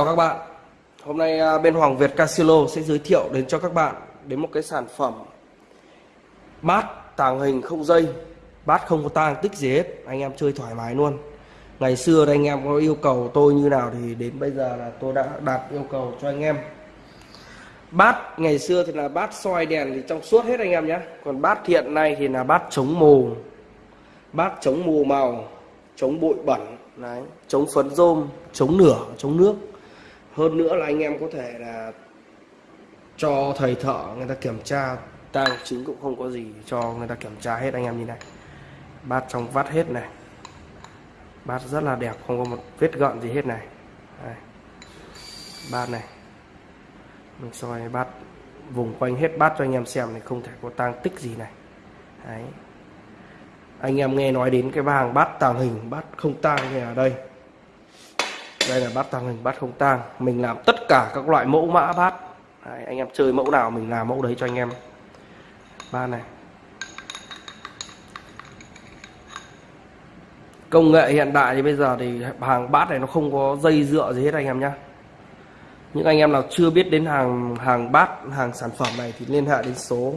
Chào các bạn. Hôm nay à, bên Hoàng Việt Casilo sẽ giới thiệu đến cho các bạn đến một cái sản phẩm bát tàng hình không dây. Bát không có tang, tích gì hết. Anh em chơi thoải mái luôn. Ngày xưa anh em có yêu cầu tôi như nào thì đến bây giờ là tôi đã đạt yêu cầu cho anh em. Bát, ngày xưa thì là bát soi đèn thì trong suốt hết anh em nhé. Còn bát hiện nay thì là bát chống mù. Bát chống mù màu, chống bụi bẩn, đấy, chống phấn rôm, chống nửa, chống nước hơn nữa là anh em có thể là cho thầy thợ người ta kiểm tra. Tang chính cũng không có gì cho người ta kiểm tra hết anh em như này. Bát trong vắt hết này. Bát rất là đẹp, không có một vết gợn gì hết này. Đây. bát này. Mình soi bát vùng quanh hết bát cho anh em xem này không thể có tang tích gì này. Đấy. anh em nghe nói đến cái hàng bát tàng hình, bát không tang như ở đây đây là bát tàng hình bát không tang. Mình làm tất cả các loại mẫu mã bát. Đấy, anh em chơi mẫu nào mình làm mẫu đấy cho anh em. Ba này. Công nghệ hiện đại thì bây giờ thì hàng bát này nó không có dây dựa gì hết anh em nhé những anh em nào chưa biết đến hàng hàng bát hàng sản phẩm này thì liên hệ đến số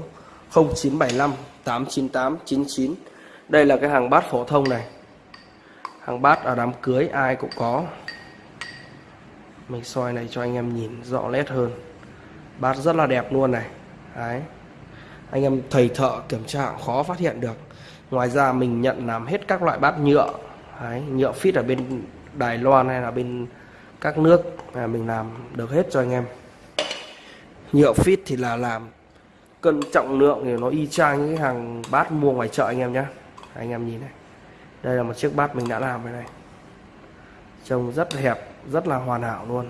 0975 898 99 đây là cái hàng bát phổ thông này. Hàng bát ở đám cưới ai cũng có mình soi này cho anh em nhìn rõ nét hơn. Bát rất là đẹp luôn này. Đấy. Anh em thầy thợ kiểm tra khó phát hiện được. Ngoài ra mình nhận làm hết các loại bát nhựa. Đấy, nhựa fit ở bên Đài Loan hay là bên các nước là mình làm được hết cho anh em. Nhựa fit thì là làm cân trọng lượng thì nó y chang những cái hàng bát mua ngoài chợ anh em nhé anh em nhìn này. Đây là một chiếc bát mình đã làm cái này. Trông rất hẹp rất là hoàn hảo luôn.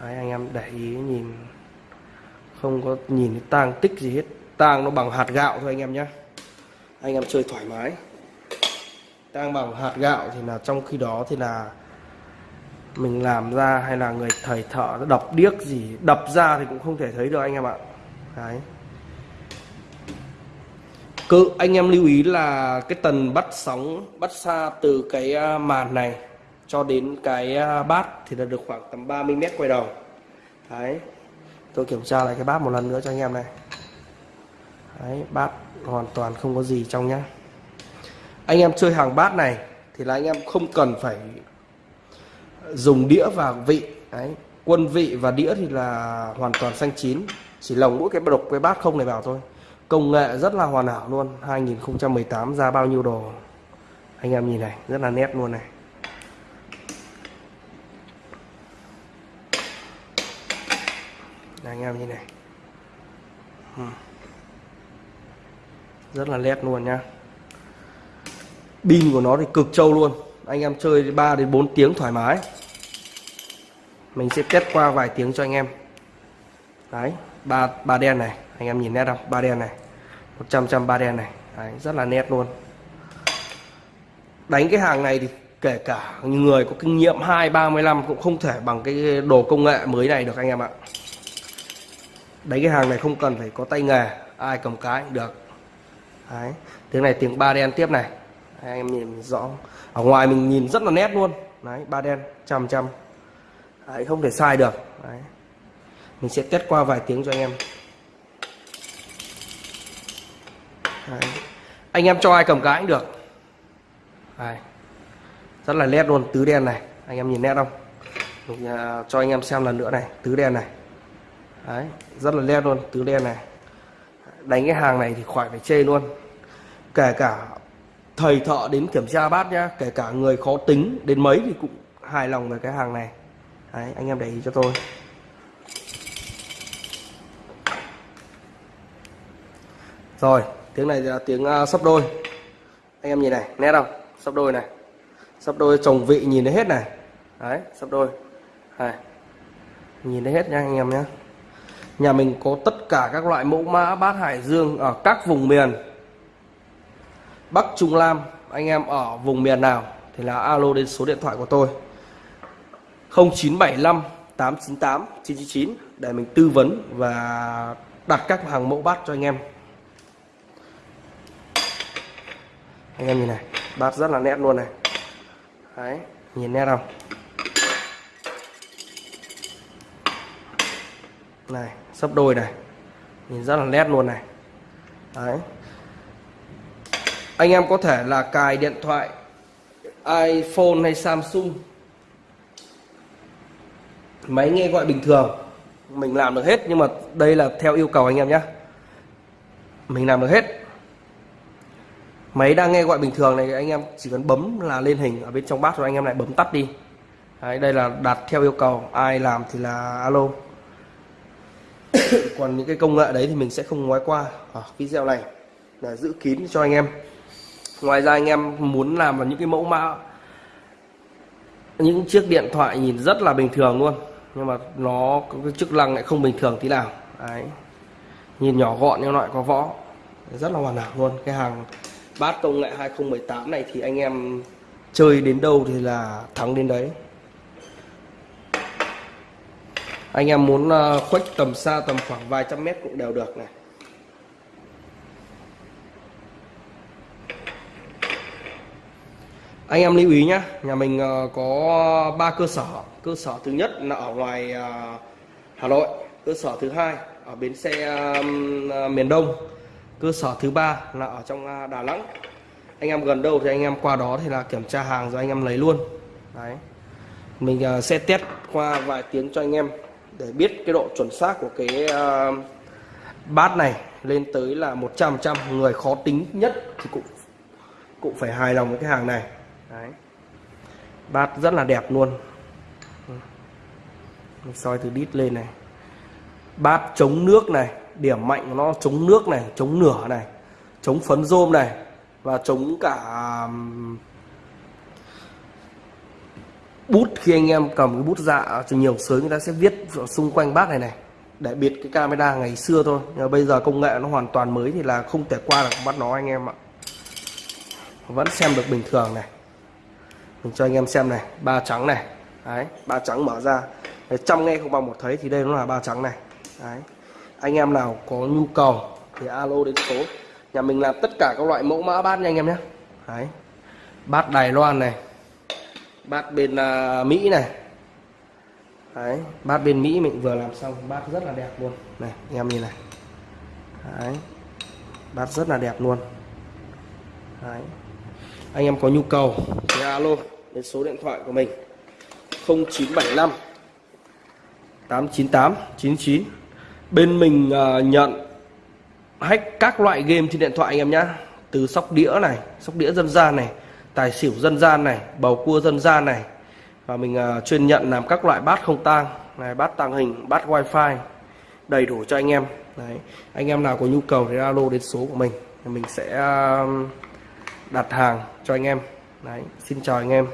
Đấy, anh em để ý nhìn. Không có nhìn tang tích gì hết. Tang nó bằng hạt gạo thôi anh em nhé anh em chơi thoải mái. Tang bằng hạt gạo thì là trong khi đó thì là mình làm ra hay là người thầy thợ đập điếc gì đập ra thì cũng không thể thấy được anh em ạ. Đấy. Cứ anh em lưu ý là cái tần bắt sóng bắt xa từ cái à, màn này cho đến cái à, bát thì là được khoảng tầm 30 mét quay đầu. Đấy. Tôi kiểm tra lại cái bát một lần nữa cho anh em này. Đấy, bát hoàn toàn không có gì trong nhá. Anh em chơi hàng bát này thì là anh em không cần phải dùng đĩa và vị. Đấy, quân vị và đĩa thì là hoàn toàn xanh chín. Chỉ lồng mỗi cái độc, cái bát không này vào thôi. Công nghệ rất là hoàn hảo luôn. 2018 ra bao nhiêu đồ. Anh em nhìn này, rất là nét luôn này. Anh em như này. Ừ. Rất là nét luôn nhá. Pin của nó thì cực trâu luôn. Anh em chơi 3 đến 4 tiếng thoải mái. Mình sẽ test qua vài tiếng cho anh em. Đấy ba ba đen này. Anh em nhìn nét không? Ba đen này. 100 trăm ba đen này. Đấy, rất là nét luôn. Đánh cái hàng này thì kể cả người có kinh nghiệm 2 35 cũng không thể bằng cái đồ công nghệ mới này được anh em ạ đánh cái hàng này không cần phải có tay nghề ai cầm cái cũng được. Đấy tiếng này tiếng ba đen tiếp này. Đấy, anh em nhìn rõ ở ngoài mình nhìn rất là nét luôn. Đấy ba đen trăm trăm. Đấy, không thể sai được. Đấy. mình sẽ test qua vài tiếng cho anh em. Đấy. anh em cho ai cầm cái cũng được. Đấy. rất là nét luôn tứ đen này. Anh em nhìn nét không? Mình à, cho anh em xem lần nữa này tứ đen này đấy rất là len luôn tứ đen này. Đánh cái hàng này thì khỏi phải chê luôn. Kể cả thầy thợ đến kiểm tra bát nhá kể cả người khó tính đến mấy thì cũng hài lòng về cái hàng này. Đấy, anh em để ý cho tôi. Rồi tiếng này là tiếng uh, sấp đôi. Anh em nhìn này nét không? Sấp đôi này. Sấp đôi chồng vị nhìn thấy hết này. Đấy sấp đôi. Này nhìn thấy hết nha anh em nhé nhà mình có tất cả các loại mẫu mã bát hải dương ở các vùng miền. Bắc Trung nam, anh em ở vùng miền nào thì là alo đến số điện thoại của tôi. 0975 898 999 để mình tư vấn và đặt các hàng mẫu bát cho anh em. Anh em nhìn này, bát rất là nét luôn này. Đấy, nhìn nét không? Này sấp đôi này. Nhìn rất là nét luôn này. Đấy. Anh em có thể là cài điện thoại iPhone hay Samsung. Máy nghe gọi bình thường. Mình làm được hết nhưng mà đây là theo yêu cầu anh em nhé mình làm được hết. Máy đang nghe gọi bình thường này anh em chỉ cần bấm là lên hình ở bên trong bát rồi anh em lại bấm tắt đi. Đấy, đây là đặt theo yêu cầu. Ai làm thì là alo. còn những cái công nghệ đấy thì mình sẽ không ngoái qua. Ở video này là giữ kín cho anh em. Ngoài ra anh em muốn làm vào những cái mẫu mã, những chiếc điện thoại nhìn rất là bình thường luôn. Nhưng mà nó có cái chức năng lại không bình thường tí nào. Đấy. Nhìn nhỏ gọn nhưng lại có võ. Rất là hoàn hảo luôn. Cái hàng bát công nghệ 2018 này thì anh em chơi đến đâu thì là thắng đến đấy anh em muốn ờ, khuếch tầm xa tầm khoảng vài trăm mét cũng đều được này. Anh em lưu ý nhé nhà mình ờ, có ba cơ sở. Cơ sở thứ nhất là ở ngoài ờ, Hà Nội, cơ sở thứ hai ở bến xe miền Đông, cơ sở thứ ba là ở trong Đà Nẵng. Anh em gần đâu thì anh em qua đó thì là kiểm tra hàng rồi anh em lấy luôn. Đấy. Mình sẽ test qua vài tiếng cho anh em để biết cái độ chuẩn xác của cái uh, bát này lên tới là 100% người khó tính nhất thì cũng cũng phải hài lòng với cái hàng này. Đấy. bát rất là đẹp luôn. Mình soi từ đít lên này. Bát chống nước này điểm mạnh của nó chống nước này chống nửa này chống phấn rôm này và chống cả bút khi anh em cầm cái bút dạ cho nhiều sới người ta sẽ viết xung quanh bát này này để biệt cái camera ngày xưa thôi. Nhưng mà bây giờ công nghệ nó hoàn toàn mới thì là không thể qua được bắt nó anh em ạ. Vẫn xem được bình thường này. Mình cho anh em xem này ba trắng này. Đấy ba trắng mở ra. Đấy, trăm nghe không bằng một thấy thì đây nó là ba trắng này. Đấy anh em nào có nhu cầu thì alo đến số. Nhà mình làm tất cả các loại mẫu mã bát nha anh em nhé. Đấy bát Đài Loan này bát bên uh, Mỹ này. Đấy bát bên Mỹ mình vừa làm xong. Bát rất là đẹp luôn. Này em nhìn này. Đấy bát rất là đẹp luôn. Đấy. Anh em có nhu cầu thì alo đến số điện thoại của mình. 0975 898 99 bên mình uh, nhận hack các loại game trên điện thoại anh em nhá. Từ sóc đĩa này sóc đĩa dân gian này tài xỉu dân gian này bầu cua dân gian này. Và mình uh, chuyên nhận làm các loại bát không tang này bát tàng hình bát wifi đầy đủ cho anh em. Đấy anh em nào có nhu cầu thì alo đến số của mình mình sẽ uh, đặt hàng cho anh em. Đấy xin chào anh em.